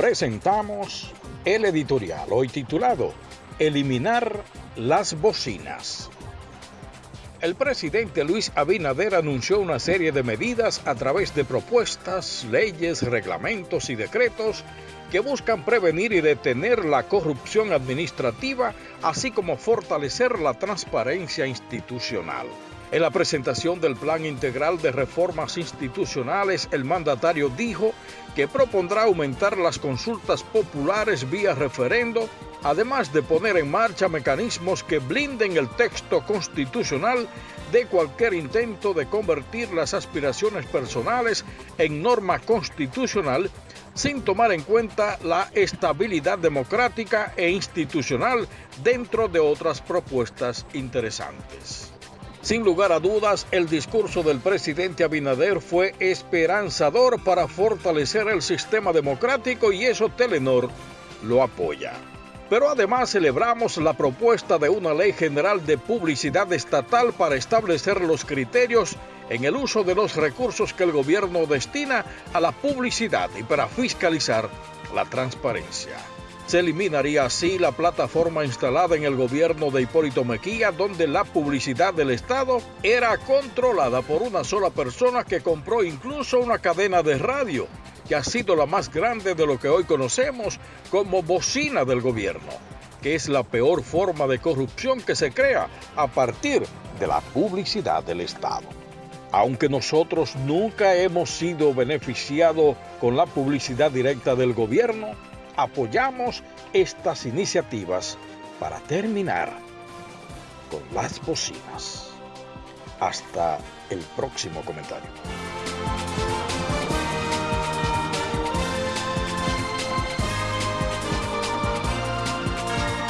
presentamos el editorial hoy titulado Eliminar las bocinas. El presidente Luis Abinader anunció una serie de medidas a través de propuestas, leyes, reglamentos y decretos que buscan prevenir y detener la corrupción administrativa, así como fortalecer la transparencia institucional. En la presentación del Plan Integral de Reformas Institucionales, el mandatario dijo que propondrá aumentar las consultas populares vía referendo, además de poner en marcha mecanismos que blinden el texto constitucional de cualquier intento de convertir las aspiraciones personales en norma constitucional sin tomar en cuenta la estabilidad democrática e institucional dentro de otras propuestas interesantes. Sin lugar a dudas, el discurso del presidente Abinader fue esperanzador para fortalecer el sistema democrático y eso Telenor lo apoya. Pero además celebramos la propuesta de una ley general de publicidad estatal para establecer los criterios en el uso de los recursos que el gobierno destina a la publicidad y para fiscalizar la transparencia. Se eliminaría así la plataforma instalada en el gobierno de Hipólito Mejía, donde la publicidad del Estado era controlada por una sola persona que compró incluso una cadena de radio, que ha sido la más grande de lo que hoy conocemos como bocina del gobierno, que es la peor forma de corrupción que se crea a partir de la publicidad del Estado. Aunque nosotros nunca hemos sido beneficiados con la publicidad directa del gobierno, apoyamos estas iniciativas para terminar con las bocinas. Hasta el próximo comentario.